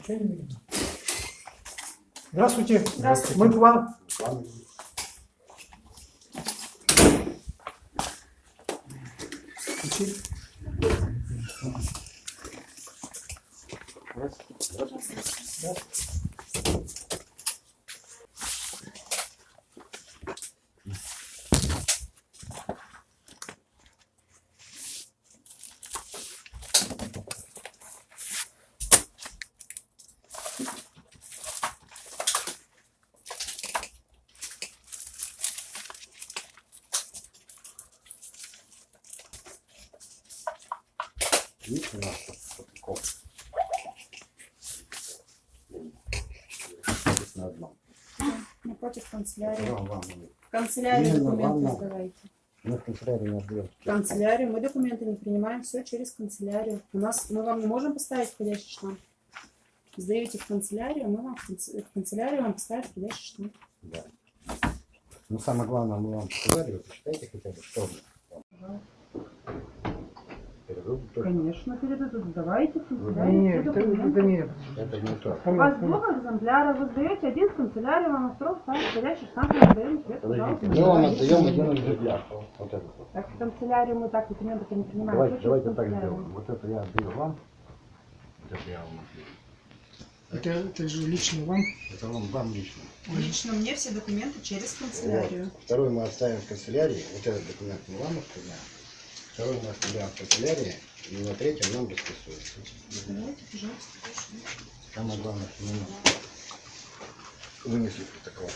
Ничего не видно. Здравствуйте. Здравствуйте. Мы к вам. Здравствуйте. Здравствуйте. Здравствуйте. 12 садков. Здесь на одном. Напротив канцелярии. В канцелярии документы Мы в канцелярии не отдаем. В канцелярии. Мы документы не принимаем, все через канцелярию. У нас мы вам не можем поставить входящий штамп. Сдаете в канцелярию, мы вам в канцелярию вам поставим входящий штамп. Да. Но самое главное, мы вам сказали, вы посчитайте хотя бы, что мы. Перерыв тоже. Конечно, передадут. Давайте в Нет, это, это нет. Это не то. У вас двух экземпляров, вы сдаете один в канцелярию, вам ставит входящий штамп, мы сдаем пожалуйста. мы вам отдаем один экземпляр. Вот этот вот. Так в канцелярию мы так документы не принимаем. Давайте, давайте так сделаем. Вот это я отдаю вам. Вот это я вам отдаю. Это, это же лично вам. Это вам, вам лично. Лично мне все документы через Вот. канцелярию. Второй мы оставим в канцелярии. Вот этот документ мы вам оставляем. Второй мы оставляем в канцелярии. И на третьем нам расписывается. Давайте, пожалуйста. Самое главное, что мы вынесли протокол.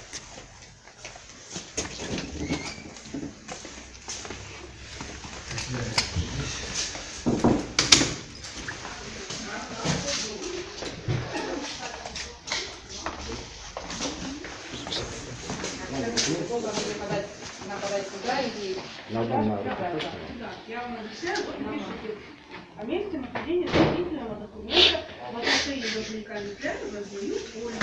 Она подать сюда и На одном надо. Да, я вам объясняю, вот напишите о месте нахождения дополнительного документа в отношении должника Литвяка раздаю Ольгу.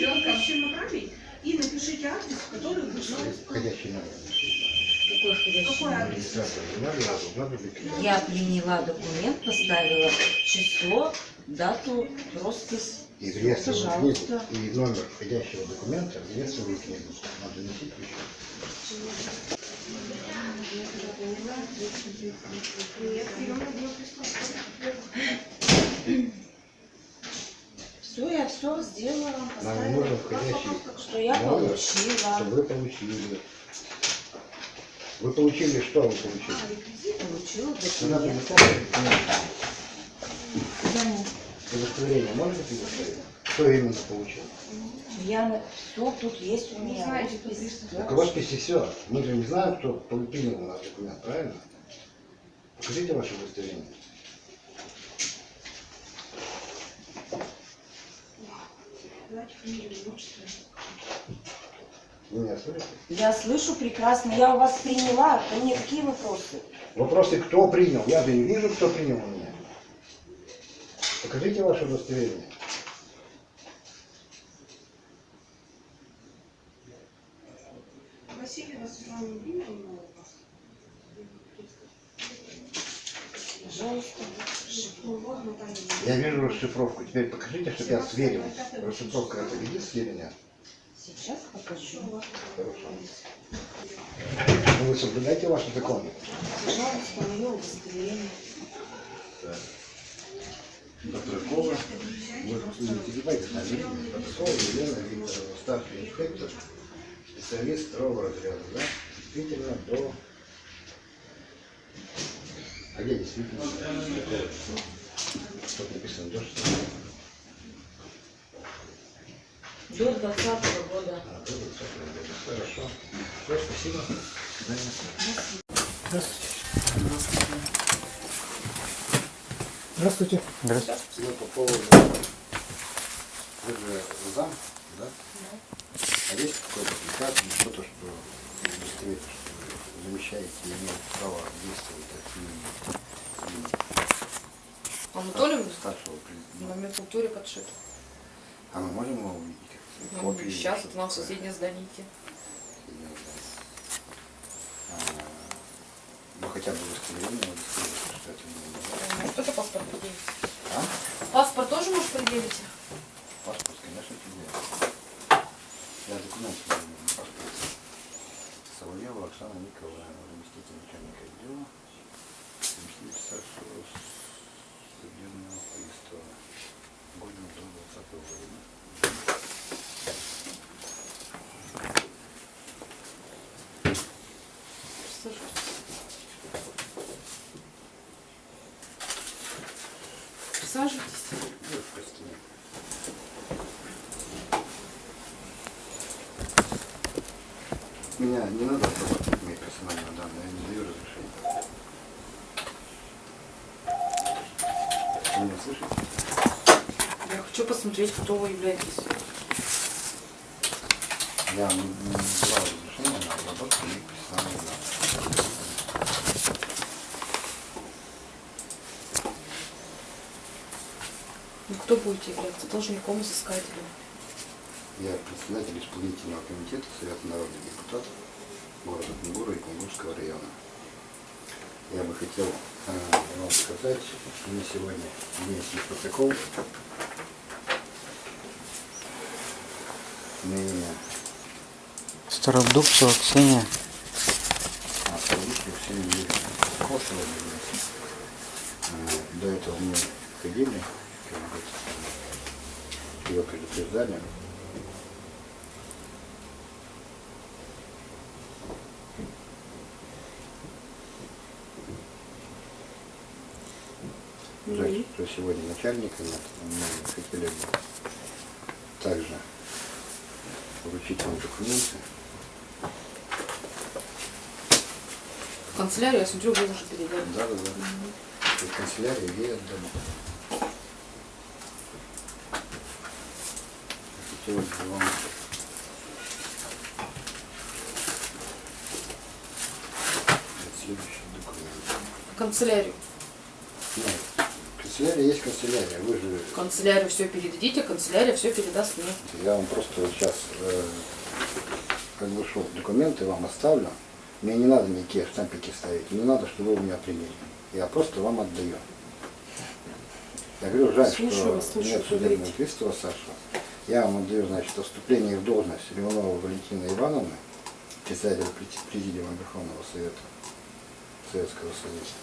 Напишите направить и напишите адрес, в который вы знаете. Входящий номер. какой входящий Какой номер? адрес? Я приняла документ, поставила число, дату, роспись. И в реестровую книгу, Пожалуйста. и номер входящего документа в реестровую книгу. Надо носить еще. Все, я все сделала, Нам поставила, нужен входящий что я номер, получила. чтобы вы получили. Вы получили, что вы получили? Получила Надо документ. написать документ. Да, нет. Удостоверение можете предоставить? Что именно получил? Я все тут есть у меня. знаете, роспись. Так росписи все. Мы же не знаем, кто принял у нас документ, правильно? Покажите ваше удостоверение. Меня слышите? Я слышу прекрасно, я у вас приняла. Ко мне какие вопросы? Вопросы, кто принял? Я же не вижу, кто принял меня. Покажите ваше удостоверение. Васильева Светлана Евгеньевна у вас. Пожалуйста. Ну, вот Наталья. Я вижу расшифровку. Теперь покажите, чтобы я сверил. Расшифровка это видит сведения? Сейчас покажу. Хорошо. Ну, вы соблюдаете ваши законы? Пожалуйста, мое удостоверение. Петракова. Вы не перебивайте фамилию. Петракова Елена Викторовна, старший инспектор, специалист второго разряда, да? Действительно, до... А где действительно? Написано? До 16? До 20 года. А, до 20 года. Хорошо. Все, спасибо. До свидания. Здравствуйте. Здравствуйте. Ну, по поводу... Вы же зам, да? А есть какой-то приказ или что-то, что удостоверит, что вы замещаете и имеете право действовать от имени Анатолий старшего в президента? номенклатуре подшит. А мы можем его увидеть? Ну, Копии? сейчас вот нам соседнее здание идти. хотя бы удостоверение что это не Может, это паспорт предъявите? А? Паспорт тоже может предъявить? Паспорт, конечно, тебе. Я документы не паспорт. Соловьева Оксана Николаевна, заместитель начальника отдела, заместитель старшего судебного пристава. Годен до 20 года. Присаживайтесь. Ну, просто нет. Меня не надо обрабатывать мои персональные данные, я не даю разрешения. Вы меня слышите? Я хочу посмотреть, кто вы являетесь. Я не, давал разрешения на обработку моих персональных данных. Ну, кто будете являться? Должником, изыскателем. Я председатель исполнительного комитета Совета народных депутатов города Кунгура и Кунгурского района. Я бы хотел э, вам сказать, что мы сегодня внесли протокол на имя Стародубцева Ксения. Астроличных всеми Юрьевна. Протокол сегодня. Э, До этого мы ходили, как бы, ее предупреждали. Жаль, что сегодня начальника нет. Мы хотели бы также вручить вам документы. В канцелярию, я смотрю, вы уже передали. Да, да, да. В канцелярии ей отдам. Хотелось бы вам следующий документ. В канцелярию. Канцелярия есть канцелярия. Вы же канцелярию все передадите, канцелярия все передаст мне. Я вам просто вот сейчас, э, как бы шел, документы вам оставлю. Мне не надо никакие штампики ставить, не надо, чтобы вы у меня приняли. Я просто вам отдаю. Я говорю, жаль, Слушаю что слушаю, нет судебного пристава Саша. Я вам отдаю, значит, о вступлении в должность Леонова Валентины Ивановны, председателя през- Президиума Верховного Совета Советского Союза.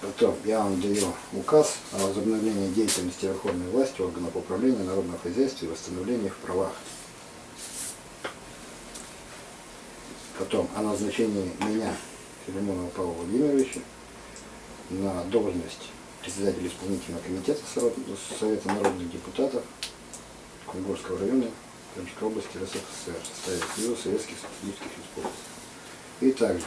Потом я вам даю указ о возобновлении деятельности Верховной власти органов управления народного хозяйства и восстановлении их правах. Потом о назначении меня, Филимонова Павла Владимировича, на должность председателя исполнительного комитета Совет- Совета народных депутатов Кунгурского района Крымской области РСФСР в составе Союза Советских Социалистических Республик. И также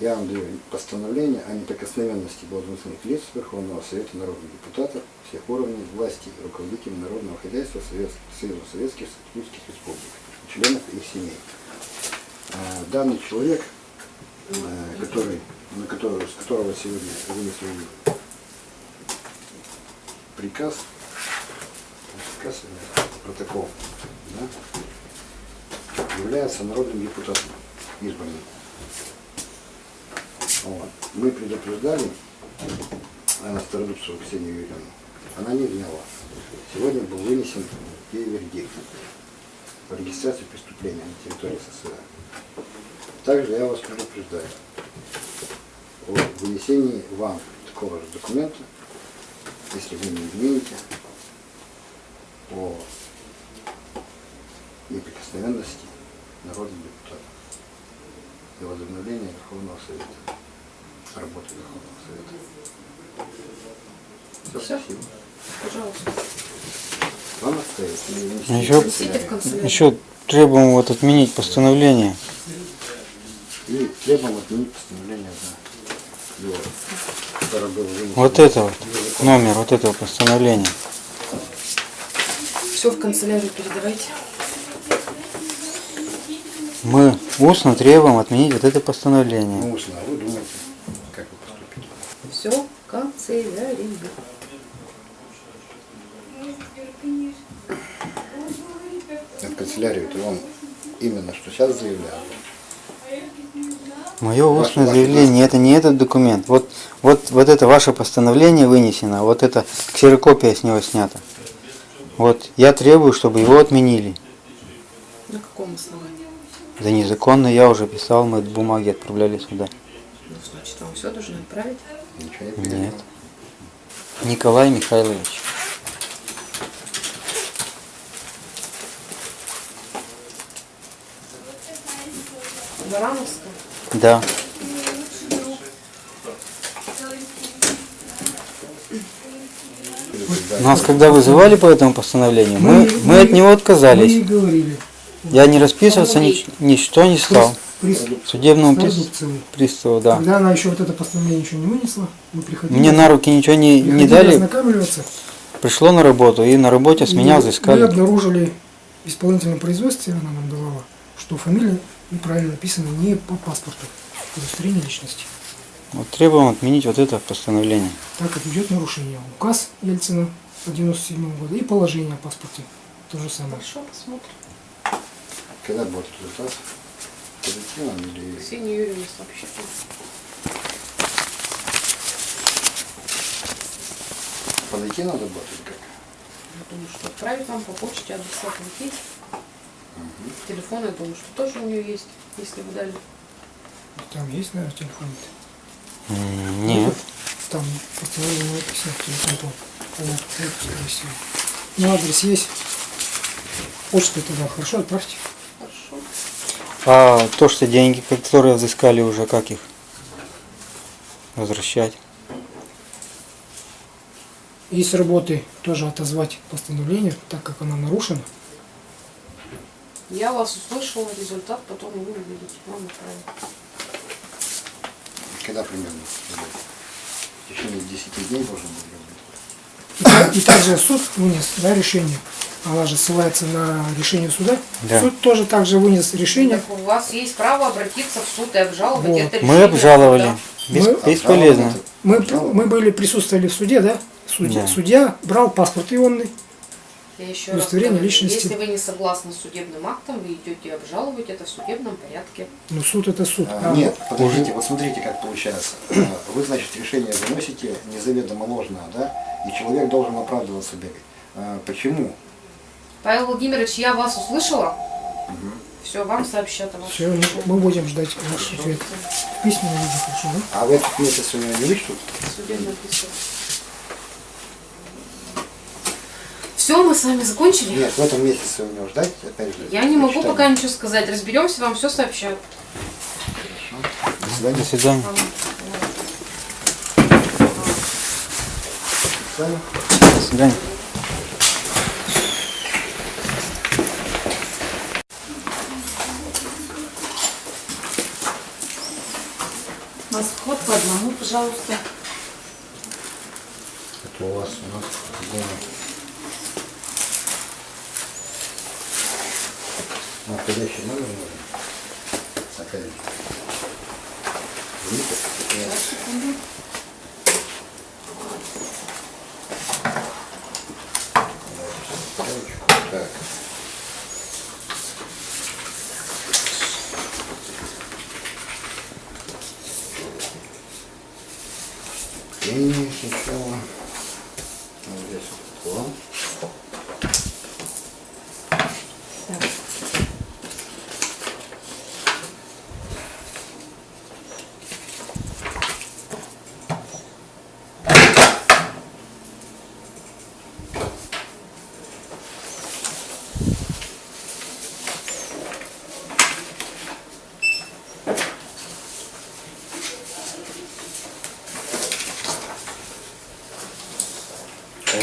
я вам даю постановление о неприкосновенности должностных лиц Верховного Совета народных депутатов всех уровней власти и руководителей народного хозяйства Совет- Союза Советских Социалистических Республик, членов их семей. А, Данный человек, э, который, на которого, с которого сегодня вынесли приказ, приказ, э, протокол, да, является народным депутатом избранным. Вот. Мы предупреждали Анну Стародубцеву Ксению Юрьевну. Она не вняла. Сегодня был вынесен ей вердикт по регистрации преступления на территории СССР. Также я вас предупреждаю о вынесении вам такого же документа, если вы не измените, о неприкосновенности народных депутатов и возобновлении Верховного Совета, работы Верховного Совета. Все, спасибо. Пожалуйста. Вам Еще- канцелярию. Еще требуем вот отменить постановление. И требуем отменить постановление вынесено. Вот это вот, номер вот этого постановления. Все в канцелярию передавайте. Мы устно требуем отменить вот это постановление. Ну, устно, а вы думаете, как вы поступите? Все в канцелярию. канцелярию, то он именно что сейчас заявлял. Мое устное ваше заявление, это не этот документ. Вот, вот, вот это ваше постановление вынесено, вот это ксерокопия с него снята. Вот, я требую, чтобы его отменили. На каком основании? Да незаконно, я уже писал, мы бумаги отправляли сюда. Ну, значит, вам все должны отправить. Ничего не Нет. Николай Михайлович. Барановская. Да. Нас когда вызывали по этому постановлению, мы, Мы- мы от него Мы отказались. и говорили. Я не расписываться ни, ничто не стал. Приз- Судебному продукции. приставу, да. Когда она еще вот это постановление еще не вынесла, мы приходили. Мне на руки ничего не, не дали. Пришло на работу, и на работе с И меня Мы взыскали. обнаружили в исполнительном производстве, она нам давала, что фамилия неправильно написана не по паспорту, удостоверение личности. Вот требуем отменить вот это постановление. Так как идет нарушение. Указ Ельцина 97 года и положение о паспорте. То же самое. Хорошо, посмотрим. Когда будет результат? Позитивно или... Ксения Юрьевна сообщит. Подойти надо будет или как? Я думаю, что отправить вам по почте адреса есть. Телефон, я думаю, что тоже у нее есть, если вы дали. Там есть, наверное, телефон? М, Нет. Там постановление написано, телефон. Вот, скорее всего. Ну, адрес есть. Почту туда хорошо отправьте. А то, что деньги, которые взыскали уже, как их возвращать? И с работы тоже отозвать постановление, так как она нарушена. Я вас услышала, результат потом вы увидите. Вам отправят. Когда примерно? В течение 10 дней должен быть так- и также суд вынес да, решение. Она же ссылается на решение суда. Да. Суд тоже также вынес решение. Так у вас есть право обратиться в суд и обжаловать Вот. это Мы решение обжаловали. суда. Бес- Мы- Бесполезно. Мы, мы были присутствовали в суде, да? Судья, Да. судья брал паспорт ионный. Я еще раз Удостоверение говорю, личности. если вы не согласны с судебным актом, вы идете обжаловать это в судебном порядке. Ну, суд это суд. А, А Нет, подождите, вот смотрите, как получается. Вы, значит, решение выносите незаведомо ложное, да? И человек должен оправдываться бегать. А, Почему? Павел Владимирович, я вас услышала. Все, вам сообщат о вашем Все, мы будем ждать ваш ответ. В письменном виде, хорошо, да? А в этот месяц у него не вычтут? судебном письме. Все, мы с вами закончили. Нет, в этом месяце у него ждать, опять же. Я не могу прочитание. пока ничего сказать. Разберемся, вам все сообщат. До свидания. До свидания. До свидания. До свидания. Восход по одному, пожалуйста. Это у вас у нас дома. Настоящий номер нужен? Опять же. Видите? Нет. Давайте стрелочку. Так. И сначала вот здесь вот план.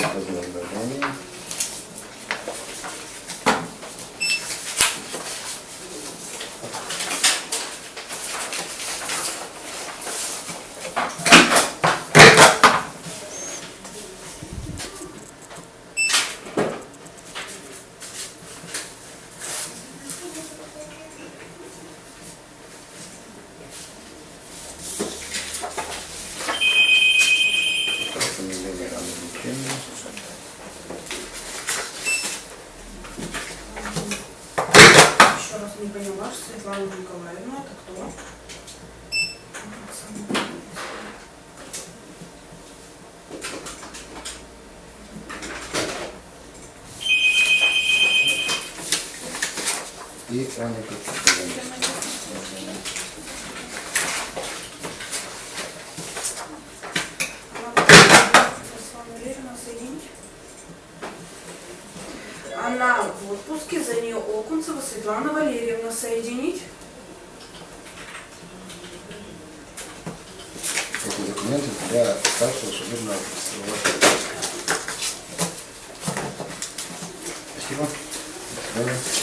Atau. Светлана Николаевна, это кто? И Аня Кочетова. Она в отпуске, за нее Окунцева Светлана Валерьевна соединить. Эти документы для старшего судебного. Спасибо. До свидания.